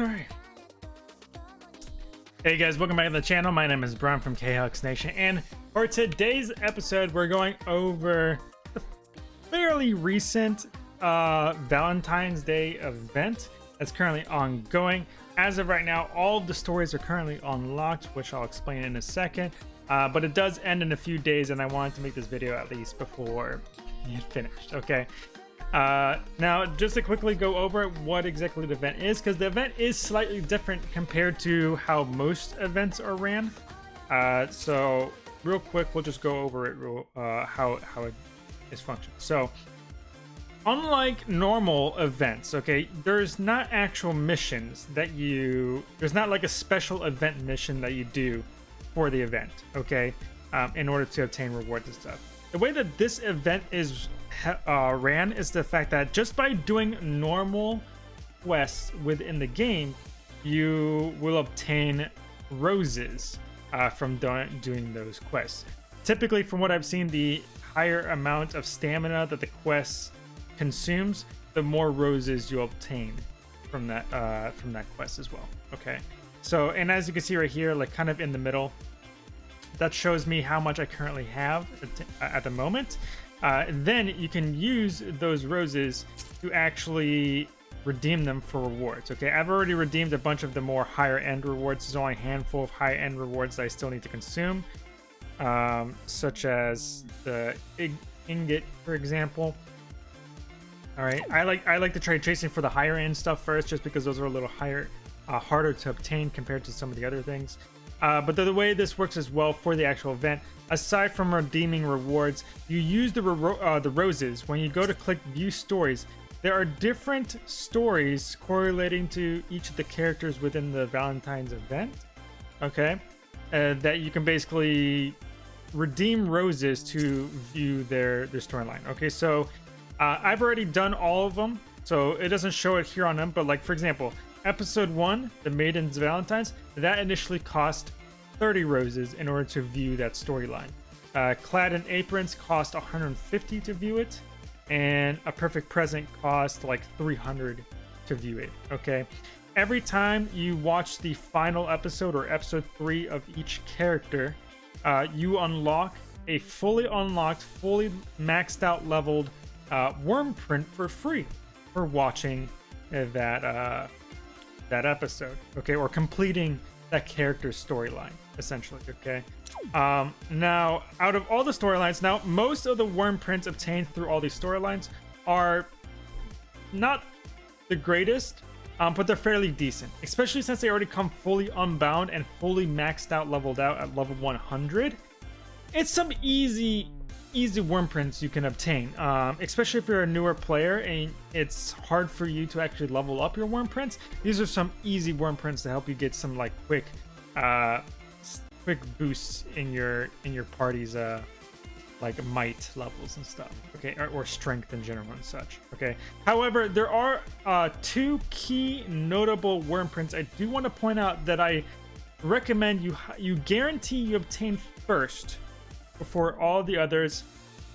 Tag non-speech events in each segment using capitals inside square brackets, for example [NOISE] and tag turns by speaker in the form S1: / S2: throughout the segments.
S1: Alright. Hey guys, welcome back to the channel. My name is Brian from KHux Nation, and for today's episode, we're going over the fairly recent uh, Valentine's Day event that's currently ongoing. As of right now, all of the stories are currently unlocked, which I'll explain in a second. Uh, but it does end in a few days, and I wanted to make this video at least before it finished. Okay. Uh, now, just to quickly go over what exactly the event is, because the event is slightly different compared to how most events are ran. Uh, so, real quick, we'll just go over it, real, uh, how how it is functioned. So, unlike normal events, okay, there's not actual missions that you. There's not like a special event mission that you do for the event, okay, um, in order to obtain rewards and stuff. The way that this event is uh, ran is the fact that just by doing normal quests within the game, you will obtain roses uh, from do doing those quests. Typically, from what I've seen, the higher amount of stamina that the quest consumes, the more roses you obtain from that uh, from that quest as well. Okay, so and as you can see right here, like kind of in the middle, that shows me how much I currently have at, at the moment. Uh, then you can use those roses to actually redeem them for rewards. Okay, I've already redeemed a bunch of the more higher end rewards. There's only a handful of high end rewards that I still need to consume, um, such as the ingot, for example. All right, I like I like to try chasing for the higher end stuff first, just because those are a little higher, uh, harder to obtain compared to some of the other things. Uh, but the, the, way this works as well for the actual event, aside from redeeming rewards, you use the, uh, the roses. When you go to click view stories, there are different stories correlating to each of the characters within the Valentine's event. Okay, uh, that you can basically redeem roses to view their their storyline. Okay, so uh, I've already done all of them, so it doesn't show it here on them. But like for example, Episode 1, The Maiden's Valentines, that initially cost 30 roses in order to view that storyline. Uh, Clad in Aprons cost 150 to view it, and A Perfect Present cost like 300 to view it, okay? Every time you watch the final episode or episode 3 of each character, uh, you unlock a fully unlocked, fully maxed out leveled uh, Wyrmprint for free for watching that uh, that episode, okay, or completing that character's storyline, essentially, okay? Um, now, out of all the storylines, now, most of the Wyrmprints obtained through all these storylines are not the greatest, um, but they're fairly decent, especially since they already come fully unbound and fully maxed out, leveled out at level 100. It's some easy easy Wyrmprints you can obtain, um, especially if you're a newer player and it's hard for you to actually level up your Wyrmprints. These are some easy Wyrmprints to help you get some like quick, uh, quick boosts in your in your party's uh, like might levels and stuff. Okay, or, or strength in general and such. Okay. However, there are uh, two key notable Wyrmprints I do want to point out that I recommend you you guarantee you obtain first before all the others,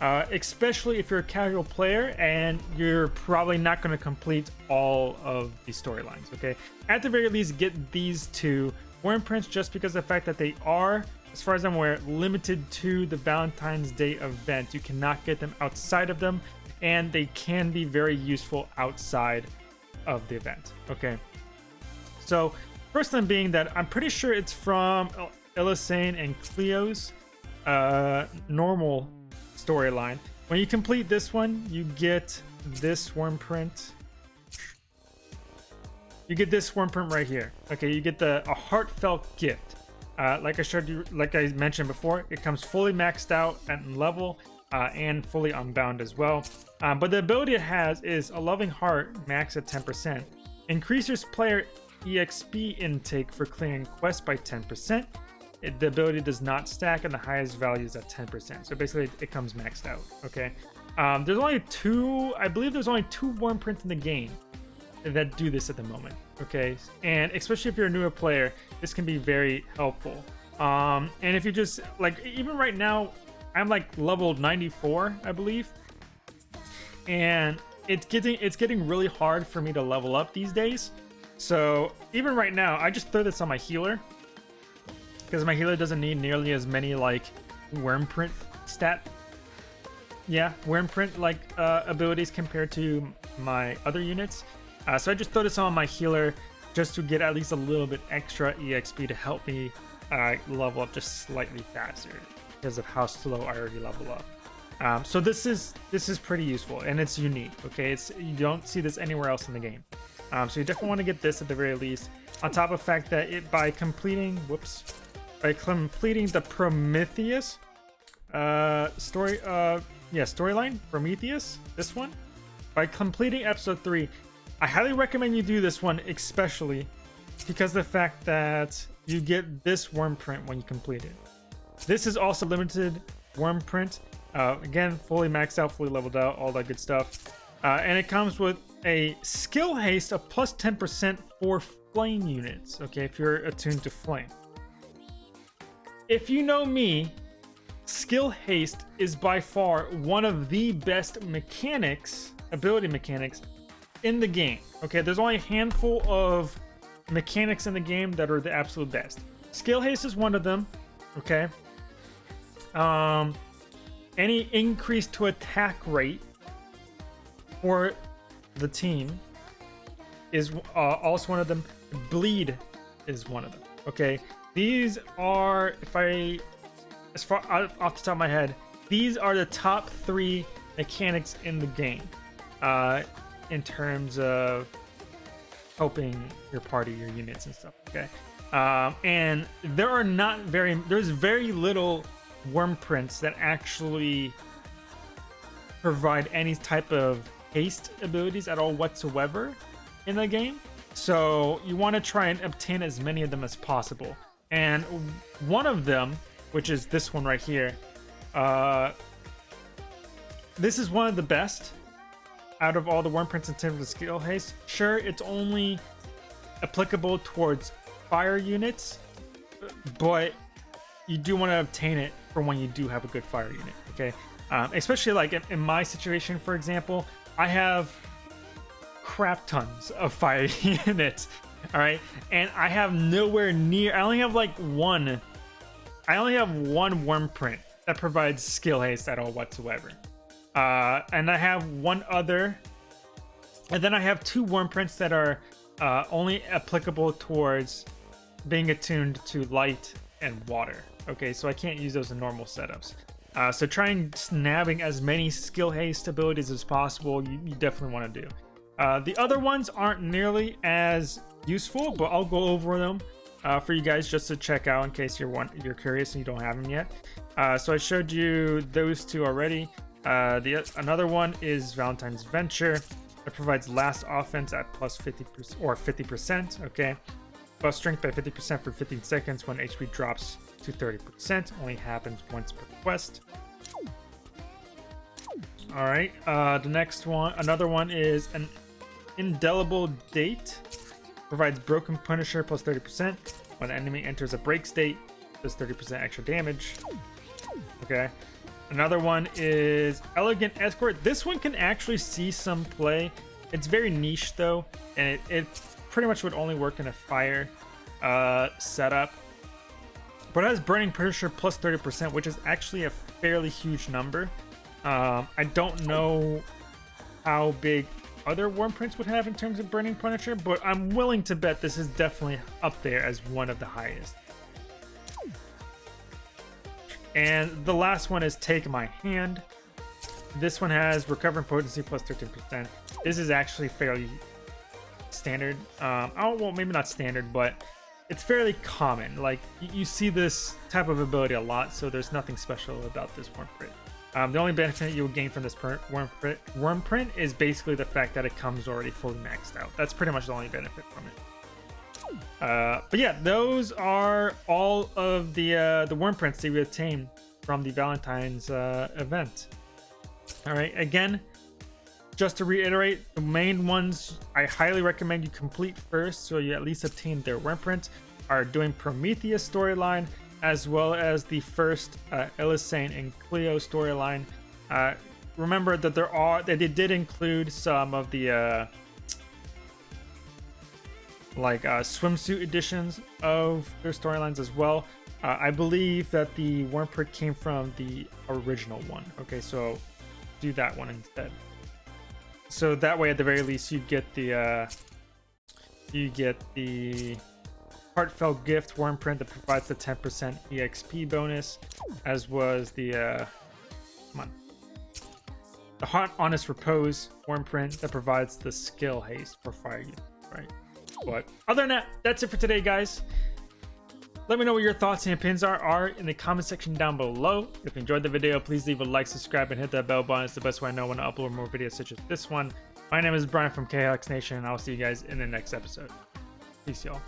S1: uh, especially if you're a casual player and you're probably not going to complete all of the storylines, okay? At the very least, get these two Wyrmprints just because of the fact that they are, as far as I'm aware, limited to the Valentine's Day event. You cannot get them outside of them, and they can be very useful outside of the event, okay? So, first thing being that I'm pretty sure it's from Elisanne and Cleo's uh, normal storyline. When you complete this one, you get this Wyrmprint. You get this Wyrmprint right here. Okay, you get the a heartfelt gift. Uh, like I showed you, like I mentioned before, it comes fully maxed out at level uh, and fully unbound as well. Um, but the ability it has is a loving heart max at 10%. Increases player EXP intake for clearing quests by 10%. It, the ability does not stack and the highest value is at 10%. So basically it comes maxed out, okay? Um, there's only two, I believe there's only two Wyrmprints in the game that do this at the moment, okay? And especially if you're a newer player, this can be very helpful. Um, and if you just, like, even right now, I'm like level 94, I believe. And it's getting, it's getting really hard for me to level up these days. So even right now, I just throw this on my healer because my healer doesn't need nearly as many like Wyrmprint stat. Yeah, Wyrmprint like uh, abilities compared to my other units. Uh, so I just throw this on my healer just to get at least a little bit extra EXP to help me uh, level up just slightly faster because of how slow I already level up. Um, so this is this is pretty useful and it's unique. Okay, it's you don't see this anywhere else in the game. Um, so you definitely want to get this at the very least. On top of the fact that it by completing whoops by completing the Prometheus uh, story uh yeah storyline Prometheus this one by completing episode three. I highly recommend you do this one especially because the fact that you get this Wyrmprint when you complete it. This is also limited Wyrmprint uh, again, fully maxed out, fully leveled out, all that good stuff. Uh, and it comes with a skill haste of plus 10% for flame units, okay, if you're attuned to flame. If you know me, skill haste is by far one of the best mechanics, ability mechanics, in the game. Okay, there's only a handful of mechanics in the game that are the absolute best. Skill haste is one of them, okay? Um, any increase to attack rate for the team is uh, also one of them. Bleed is one of them. Okay, these are if I, as far off the top of my head, these are the top three mechanics in the game, uh, in terms of helping your party, your units, and stuff. Okay, um, and there are not very there's very little Wyrmprints that actually provide any type of haste abilities at all whatsoever in the game. So you want to try and obtain as many of them as possible. And one of them, which is this one right here, uh, this is one of the best out of all the Wyrmprints in terms of skill haste. Sure, it's only applicable towards fire units, but you do want to obtain it for when you do have a good fire unit, okay? Um, especially like in, in my situation, for example, I have crap tons of fire [LAUGHS] units, all right? And I have nowhere near, I only have like one, I only have one Wyrmprint that provides skill haste at all whatsoever. Uh, and I have one other, and then I have two Wyrmprints that are uh, only applicable towards being attuned to light and water. Okay, so I can't use those in normal setups. Uh, so trying snabbing as many skill haste abilities as possible, you, you definitely want to do. Uh, the other ones aren't nearly as useful, but I'll go over them uh, for you guys just to check out in case you're one you're curious and you don't have them yet. Uh, so I showed you those two already. Uh, the another one is Valentine's Venture. It provides last offense at plus 50 or 50%. Okay, plus strength by 50% for 15 seconds when HP drops to 30%. Only happens once per quest. Alright, uh, the next one, another one is an indelible date. Provides broken punisher plus 30%. When enemy enters a break state, does 30% extra damage. Okay. Another one is Elegant Escort. This one can actually see some play. It's very niche though, and it, it pretty much would only work in a fire uh, setup. But it has Burning Punisher plus 30%, which is actually a fairly huge number. Um, I don't know how big other Wyrmprints would have in terms of Burning Punisher, but I'm willing to bet this is definitely up there as one of the highest. And the last one is Take My Hand. This one has Recovering Potency plus 13%. This is actually fairly standard. Um, oh, well, maybe not standard, but it's fairly common. Like, you see this type of ability a lot, so there's nothing special about this Wyrmprint. Um, the only benefit you will gain from this worm print, Wyrmprint is basically the fact that it comes already fully maxed out. That's pretty much the only benefit from it. Uh, but yeah, those are all of the uh, the Wyrmprints that we obtained from the Valentine's uh, event. All right, again, just to reiterate, the main ones I highly recommend you complete first so you at least obtain their Wyrmprint are doing Prometheus storyline as well as the first uh, Elisanne and Cleo storyline. Uh, remember that there are that they did include some of the uh, like uh, swimsuit editions of their storylines as well. Uh, I believe that the Wyrmprint came from the original one. Okay, so do that one instead. So that way, at the very least, you get the uh, you get the heartfelt gift Wyrmprint that provides the 10% EXP bonus, as was the uh, come on the hot honest repose Wyrmprint that provides the skill haste for fire use, right? But other than that, that's it for today, guys. Let me know what your thoughts and opinions are, are in the comment section down below. If you enjoyed the video, please leave a like, subscribe, and hit that bell button. It's the best way I know when to upload more videos such as this one. My name is Brian from KHX Nation, and I'll see you guys in the next episode. Peace, y'all.